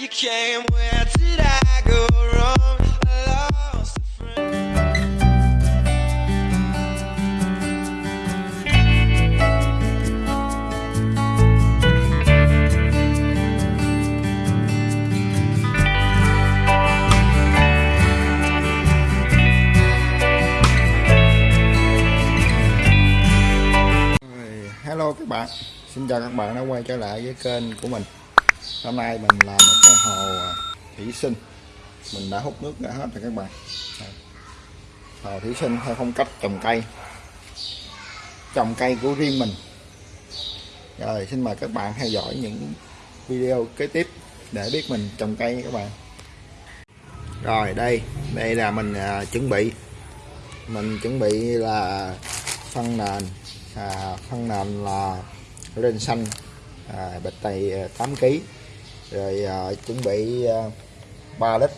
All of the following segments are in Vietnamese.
you came, where did I go wrong? I lost a friend. Hello các bạn Xin chào các bạn đã quay trở lại với kênh của mình Hôm nay mình làm một hồ à. thủy sinh. Mình đã hút nước ra hết rồi các bạn. Hồ thủy sinh theo phong cách trồng cây. Trồng cây của riêng mình. Rồi xin mời các bạn theo dõi những video kế tiếp Để biết mình trồng cây các bạn. Rồi đây. Đây là mình à, chuẩn bị. Mình chuẩn bị là phân nền. À, phân nền là lên xanh à, bịch tay 8 kg rồi à, chuẩn bị à, 3 lít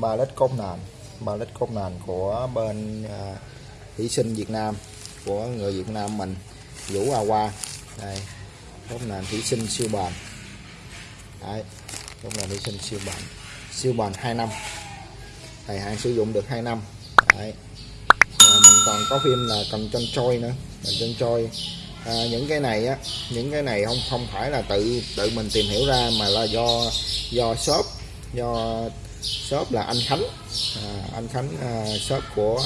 3 lít cốt nền. 3 lít cốt nền của bên à, thủy sinh Việt Nam của người Việt Nam mình Vũ A Hoa. Đây cốt nền thủy sinh siêu bền. Đấy cốt nền thủy sinh siêu bền. Siêu bền 2 năm. Thời hạn sử dụng được 2 năm. Đấy. Rồi mình còn có phim là cần chân trôi nữa. Mình chân trôi à, những cái này á những cái này không không phải là tự tự mình tìm hiểu ra mà là do do shop do shop là anh Khánh. À, anh Khánh à, shop của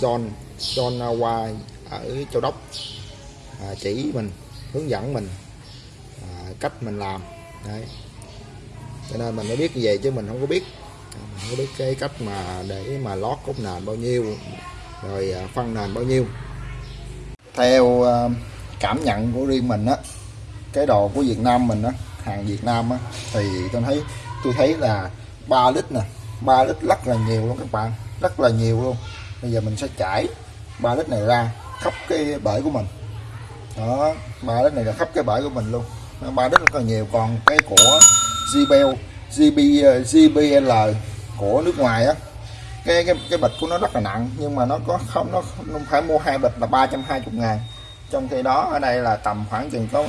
John John Hoa ở Châu Đốc. À, chỉ mình hướng dẫn mình à, cách mình làm. Đấy. Cho nên mình mới biết như vậy chứ mình không có biết. À, mình không có biết cái cách mà để mà lót cốt nền bao nhiêu rồi à, phân nền bao nhiêu theo ờ, cảm nhận của riêng mình á, cái đồ của Việt Nam mình á, hàng Việt Nam á, thì tôi thấy tôi thấy là 3 lít nè 3 lít rất là nhiều luôn các bạn, rất là nhiều luôn. Bây giờ mình sẽ chảy 3 lít này ra khắp cái bể của mình. Đó 3 lít này là khắp cái bể của mình luôn. 3 lít rất là nhiều. Còn cái của JBL GB JBL ờ, của nước ngoài á cái cái cái bịch của nó rất là nặng, nhưng mà nó có không, nó không phải mua hai bịch là 320 ngàn. Trong khi đó, ở đây là tầm khoảng chừng có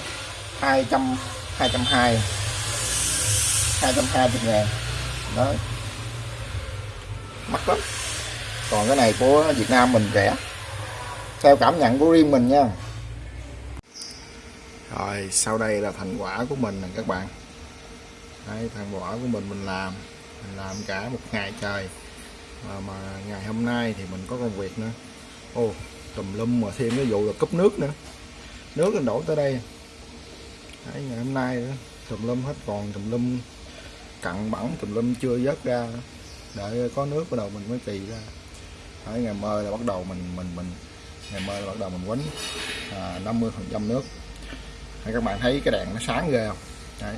200 220 220 ngàn. Đó. Mắc lắm. Còn cái này của Việt Nam mình rẻ. Theo cảm nhận của riêng mình nha. Rồi, sau đây là thành quả của mình nè các bạn. Đây thành quả của mình mình làm. Mình làm cả một ngày trời mà, mà ngày hôm nay thì mình có công việc nữa. Ô tùm lum mà thêm cái vụ là cúp nước nữa. Nước nó đổ tới đây. Đấy, ngày hôm nay đó, tùm lum hết còn tùm lum cặn bẩn tùm lum chưa vớt ra. Đợi có nước bắt đầu mình mới kỳ ra. Đấy, ngày mơ là bắt đầu mình mình mình ngày mơ là bắt đầu mình quánh à, 50 phần trăm nước. Đấy, các bạn thấy cái đèn nó sáng ghê không? Đấy.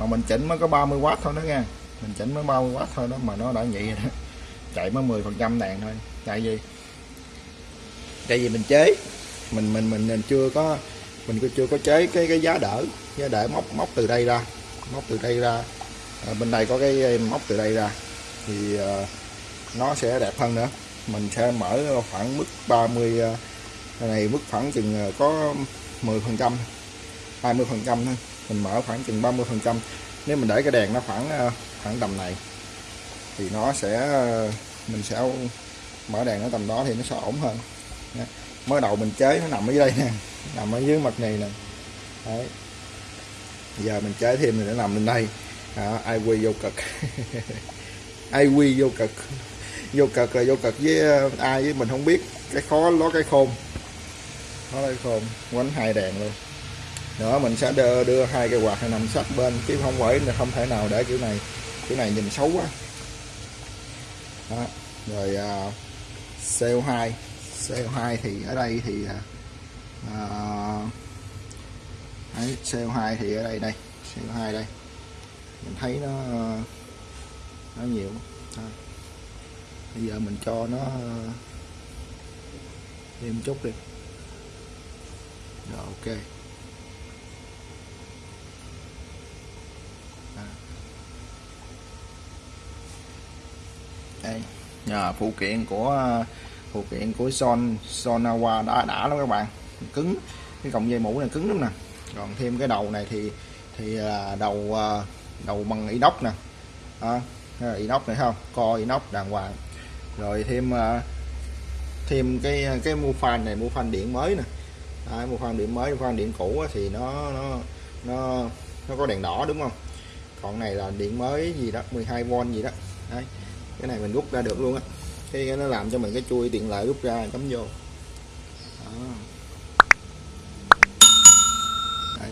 mà mình chỉnh mới có 30W thôi đó nha. Mình chỉnh mới 30W thôi đó mà nó đã vậy rồi đó chạy mới 10 phần trăm đèn thôi. Tại vì tại vì mình chế? Mình mình mình, mình chưa có mình chưa có chế cái cái giá đỡ. Giá đỡ móc móc từ đây ra móc từ đây ra. À, bên đây có cái móc từ đây ra. Thì à, nó sẽ đẹp hơn nữa. Mình sẽ mở khoảng mức 30 à, cái này mức khoảng chừng à, có 10 phần trăm 20 phần trăm thôi. Mình mở khoảng chừng 30 phần trăm. Nếu mình để cái đèn nó khoảng à, khoảng tầm này thì nó sẽ mình sẽ mở đèn ở tầm đó thì nó sẽ ổn hơn. Nha. mới đầu mình chế nó nằm ở dưới đây nè nằm ở dưới mặt này nè. Đấy. Giờ mình chế thêm thì nó nằm lên đây. À, ai quy vô cực. Ai quy vô cực. Vô cực là vô cực với ờ, ai với mình không biết. Cái khó ló cái khôn. Nó cái khôn. Quánh hai đèn luôn. Nữa mình sẽ đưa, đưa hai cái quạt này nằm sát bên. Chứ không phải không thể nào để kiểu này. Kiểu này nhìn xấu quá đó. rồi uh, CO2 CO2 thì ở đây thì uh, đấy, CO2 thì ở đây đây CO2 đây. Mình thấy nó nó nhiều. Đó. bây giờ mình cho nó ờ, thêm chút đi. Rồi ok. Đây nhờ phụ kiện của ờ, phụ kiện của Son Sonawa đã đã lắm các bạn. Cứng cái cọng dây mũ này cứng lắm nè. Còn thêm cái đầu này thì thì là đầu ờ, đầu bằng inox nè. À, inox này không? Co inox đàng hoàng. Rồi thêm thêm cái cái mua fan này mua fan điện mới nè. À, mua fan điện mới mu fan điện cũ thì nó nó nó nó có đèn đỏ đúng không? Còn này là điện mới gì đó 12V gì đó. Đấy cái này mình rút ra được luôn á. Cái nó làm cho mình cái chui tiện lợi rút ra cắm vô. Đó. Đấy.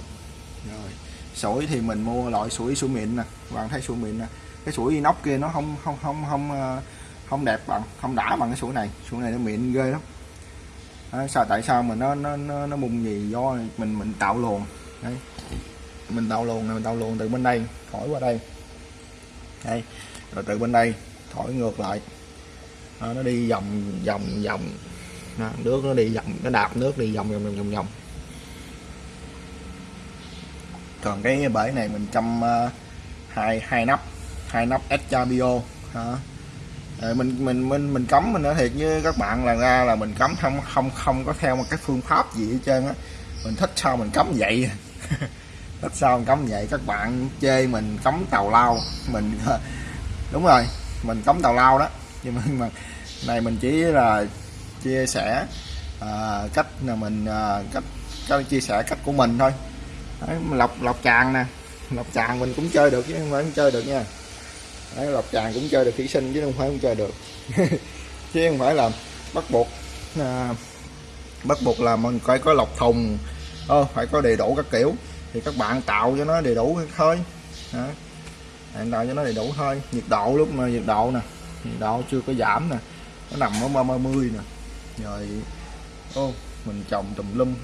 rồi. Sủi thì mình mua loại sủi sủi mịn nè. Bạn thấy sủi mịn nè. Cái sủi inox kia nó không không không không ờ, không đẹp bằng không đã bằng cái sủi này. Sủi này nó mịn ghê lắm. Đó, sao tại sao mà nó nó nó, nó mùng gì do mình mình tạo luồng. Đấy. Mình tạo luồng này mình tạo luồng từ bên đây khỏi qua đây. Đây rồi từ bên đây thổi ngược lại. Đó, nó đi vòng vòng vòng. Đó, nước nó đi vòng nó đạp nước đi vòng vòng vòng vòng vòng. Còn cái bể này mình chăm uh, hai hai nắp hai nắp Exabio đó. Ờ, mình mình mình mình cấm mình nói thiệt với các bạn là ra là mình cấm không không không có theo một cái phương pháp gì hết trơn á. Mình thích sao mình cấm vậy? Thích sao mình cấm vậy? Các bạn chê mình cấm tàu lao mình đúng rồi mình cấm tàu lao đó. Nhưng mà, mà này mình chỉ là chia sẻ à, cách là mình à, cách, cách chia sẻ cách của mình thôi. Đấy, lọc lọc tràng nè. Lọc tràng mình cũng chơi được chứ không phải không chơi được nha. Đấy, lọc tràng cũng chơi được thủy sinh chứ không phải không chơi được. Chứ không phải là bắt buộc à, bắt buộc là mình phải có lọc thùng ờ, phải có đầy đủ các kiểu. Thì các bạn tạo cho nó đầy đủ thôi Đấy bạn tạo cho nó đầy đủ thôi. Nhiệt độ lúc mà nhiệt độ nè, nhiệt độ chưa có giảm nè, nó nằm ở 30 nè. Rồi, ô, mình trồng tùm lum.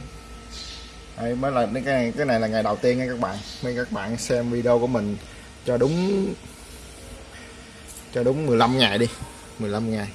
Đây, mới là cái này cái này là ngày đầu tiên nha các bạn. Mấy các bạn xem video của mình cho đúng cho đúng 15 ngày đi 15 ngày.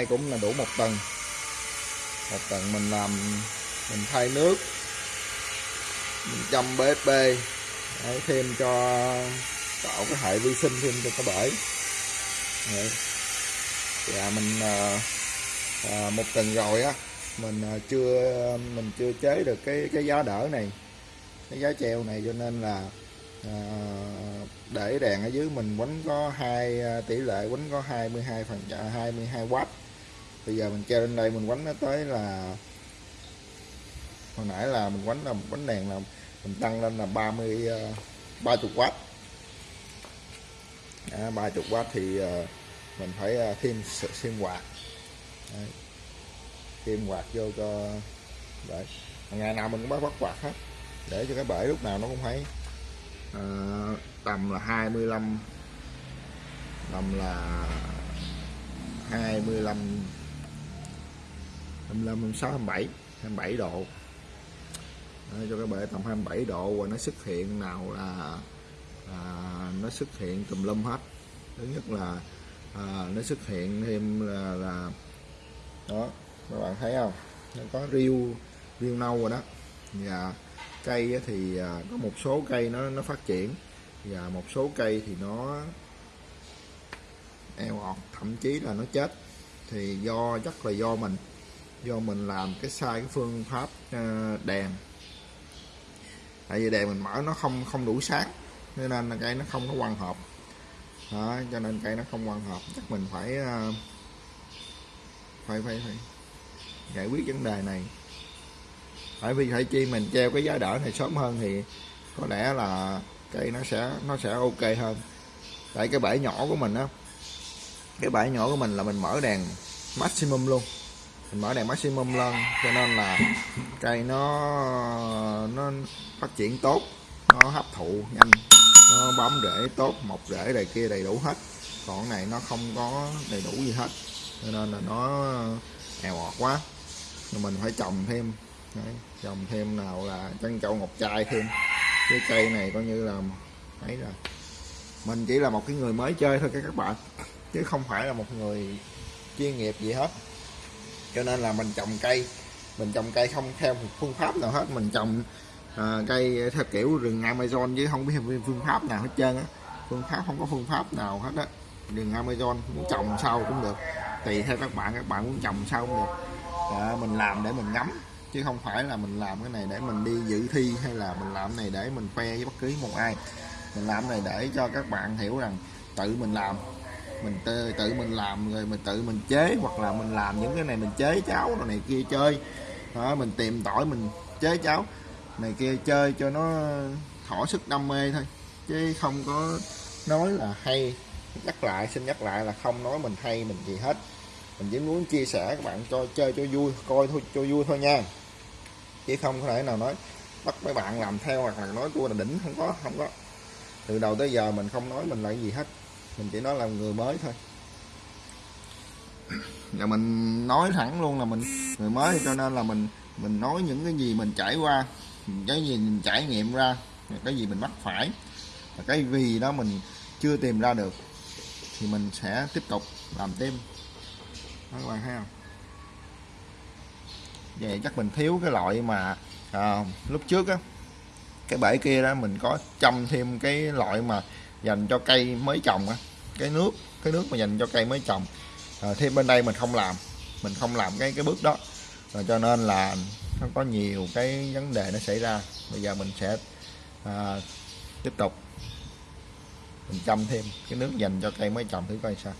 Nay cũng là đủ một tuần một tuần mình làm mình thay nước mình chăm BSP Đấy, thêm cho tạo cái hệ vi sinh thêm cho cái bể. Đấy. mình à, à, một tuần rồi á mình à, chưa mình chưa chế được cái cái giá đỡ này cái giá treo này. Cho nên là à, để đèn ở dưới mình quấn có hai tỷ lệ quấn có 22 phần 22 w bây giờ mình treo lên đây mình quánh nó tới là hồi nãy là mình quánh là bánh đèn là mình tăng lên là 30 30 w à, 30 w thì uh, mình phải uh, thêm thêm quạt. Đấy. thêm quạt vô cho đấy. Ngày nào mình cũng bắt bắt quạt hết để cho cái bể lúc nào nó cũng phải uh, tầm là 25 tầm là 25 25 26 27 27 độ. Đấy, cho cái bể tầm 27 độ và nó xuất hiện nào là à, nó xuất hiện tùm lum hết. Thứ nhất là à, nó xuất hiện thêm là, là đó các bạn thấy không? Nó có riêu riêu nâu rồi đó. Và cây thì à, có một số cây nó nó phát triển. Và một số cây thì nó eo ọt thậm chí là nó chết. Thì do chắc là do mình do mình làm cái sai cái phương pháp à, đèn. Tại vì đèn mình mở nó không không đủ sáng nên là cây nó không có quang hợp. Đó, cho nên cây nó không quang hợp. Chắc mình phải à, phải phải phải giải quyết vấn đề này. Tại vì phải chi mình treo cái giá đỡ này sớm hơn thì có lẽ là cây nó sẽ nó sẽ ok hơn. Tại cái bể nhỏ của mình á cái bể nhỏ của mình là mình mở đèn maximum luôn mình mở đèn maximum lên cho nên là cây nó nó phát triển tốt nó hấp thụ nhanh nó bấm rễ tốt mọc rễ này kia đầy đủ hết. Còn này nó không có đầy đủ gì hết cho nên là nó èo ọt quá. Nên mình phải trồng thêm Đấy, trồng thêm nào là chân châu ngọc trai thêm. Cái cây này coi như là ấy rồi mình chỉ là một cái người mới chơi thôi các bạn chứ không phải là một người chuyên nghiệp gì hết cho nên là mình trồng cây. Mình trồng cây không theo một phương pháp nào hết. Mình trồng uh, cây theo kiểu rừng Amazon chứ không biết phương pháp nào hết trơn á. Phương pháp không có phương pháp nào hết á. Rừng Amazon muốn trồng sau cũng được. Tùy theo các bạn các bạn muốn trồng sau cũng được. À, mình làm để mình ngắm chứ không phải là mình làm cái này để mình đi dự thi hay là mình làm cái này để mình khoe với bất cứ một ai. Mình làm cái này để cho các bạn hiểu rằng tự mình làm mình tự, tự mình làm rồi mình tự mình chế hoặc là mình làm những cái này mình chế cháo rồi này kia chơi. Đó, mình tìm tỏi mình chế cháo này kia chơi cho nó thỏa sức đam mê thôi. Chứ không có nói là hay. Nhắc lại xin nhắc lại là không nói mình hay mình gì hết. Mình chỉ muốn chia sẻ các bạn cho chơi cho vui coi thôi cho vui thôi nha. Chứ không có thể nào nói bắt mấy bạn làm theo hoặc là nói tôi là đỉnh không có không có. Từ đầu tới giờ mình không nói mình là cái gì hết mình chỉ nói là người mới thôi. Và mình nói thẳng luôn là mình người mới cho nên là mình mình nói những cái gì mình trải qua cái gì mình trải nghiệm ra cái gì mình mắc phải cái vì đó mình chưa tìm ra được thì mình sẽ tiếp tục làm thêm. Đó các bạn thấy không vậy chắc mình thiếu cái loại mà à, lúc trước á cái bể kia đó mình có chăm thêm cái loại mà dành cho cây mới trồng á cái nước cái nước mà dành cho cây mới trồng. À, thêm bên đây mình không làm mình không làm cái cái bước đó. Và cho nên là nó có nhiều cái vấn đề nó xảy ra. Bây giờ mình sẽ à, tiếp tục. Mình chăm thêm cái nước dành cho cây mới trồng thử coi sao.